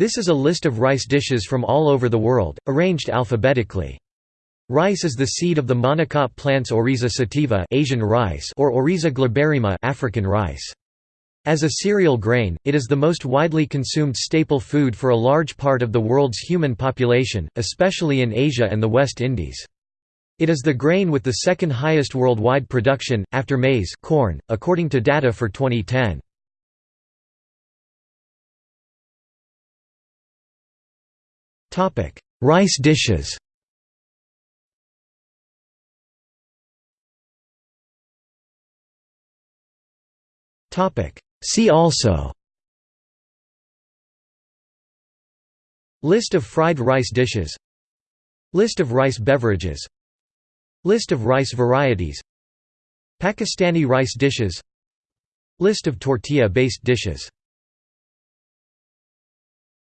This is a list of rice dishes from all over the world, arranged alphabetically. Rice is the seed of the monocot plants Oryza sativa Asian rice or Oryza glaberrima African rice. As a cereal grain, it is the most widely consumed staple food for a large part of the world's human population, especially in Asia and the West Indies. It is the grain with the second highest worldwide production, after maize corn, according to data for 2010. Rice dishes. Topic: See also. List of fried rice dishes. List of rice beverages. List of rice varieties. Pakistani rice dishes. List of tortilla-based dishes